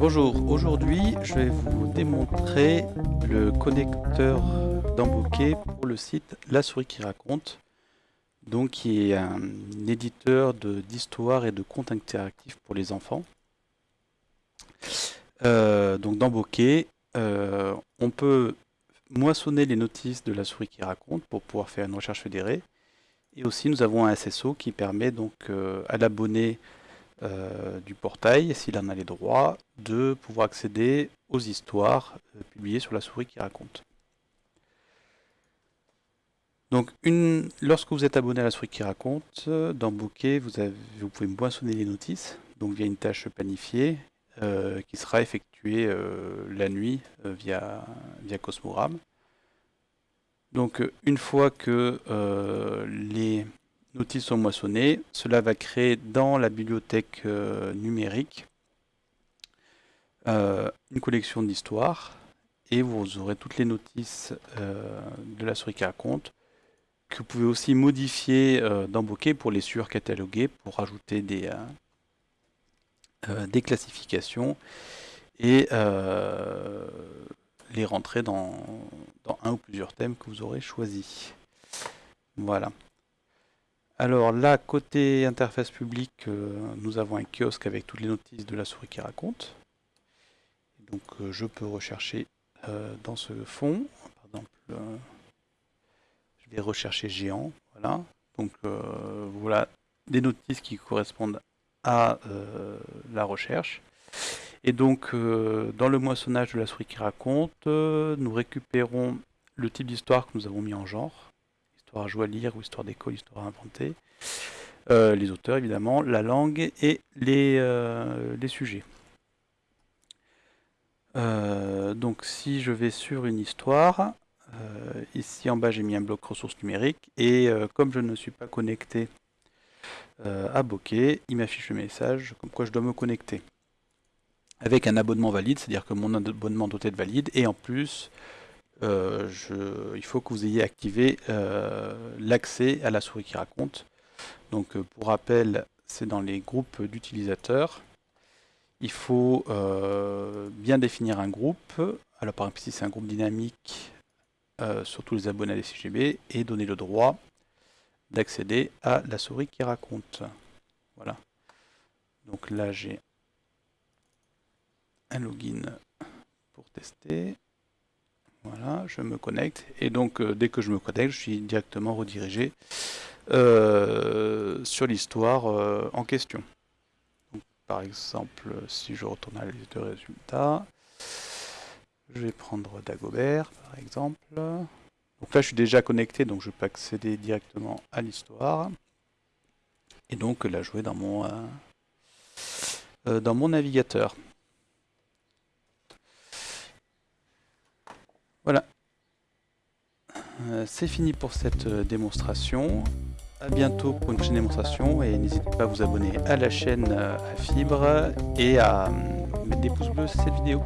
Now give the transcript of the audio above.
Bonjour, aujourd'hui je vais vous démontrer le connecteur d'Embokeh pour le site La Souris qui raconte, donc qui est un éditeur d'histoire et de contes interactifs pour les enfants. Euh, donc dans euh, on peut moissonner les notices de La Souris qui raconte pour pouvoir faire une recherche fédérée. Et aussi nous avons un SSO qui permet donc euh, à l'abonné euh, du portail, s'il en a les droits, de pouvoir accéder aux histoires euh, publiées sur la souris qui raconte. Donc, une, lorsque vous êtes abonné à la souris qui raconte, euh, dans Bokeh, vous, vous pouvez moissonner les notices, donc via une tâche planifiée, qui sera effectuée la nuit via, via Cosmogram. Donc, une fois que les notices sont moissonnées. Cela va créer dans la bibliothèque euh, numérique euh, une collection d'histoires et vous aurez toutes les notices euh, de la souris qui raconte que vous pouvez aussi modifier dans Bokeh pour les surcataloguer, pour rajouter des, des classifications et les rentrer dans, dans un ou plusieurs thèmes que vous aurez choisis. Voilà. Alors là, côté interface publique, euh, nous avons un kiosque avec toutes les notices de la souris qui raconte. Donc euh, je peux rechercher euh, dans ce fond. Par exemple, je vais rechercher géant. Voilà. Donc voilà des notices qui correspondent à la recherche. Et donc dans le moissonnage de la souris qui raconte, nous récupérons le type d'histoire que nous avons mis en genre histoire à jouer à lire ou histoire d'école, histoire à inventer. Euh, les auteurs évidemment, la langue et les, euh, les sujets. Euh, donc si je vais sur une histoire, ici en bas j'ai mis un bloc ressources numériques et comme je ne suis pas connecté à Bokeh, il m'affiche le message comme quoi je dois me connecter. Avec un abonnement valide, c'est-à-dire que mon abonnement doit être valide et en plus euh, il faut que vous ayez activé euh, l'accès à la souris qui raconte. Donc euh, pour rappel, c'est dans les groupes d'utilisateurs. Il faut bien définir un groupe. Alors par exemple ici c'est un groupe dynamique sur tous les abonnés à la CGB et donner le droit d'accéder à la souris qui raconte. Voilà. Donc là j'ai un login pour tester. Voilà, je me connecte. Et donc, euh, dès que je me connecte, je suis directement redirigé euh, sur l'histoire euh, en question. par exemple, si je retourne à la liste de résultats, je vais prendre Dagobert, par exemple. Donc là, je suis déjà connecté, donc je peux accéder directement à l'histoire. Et donc la jouer dans mon, dans mon navigateur. Voilà. Euh, c'est fini pour cette euh, démonstration. A bientôt pour une prochaine démonstration et n'hésitez pas à vous abonner à la chaîne euh, à Fibre et à mettre des pouces bleus sur cette vidéo.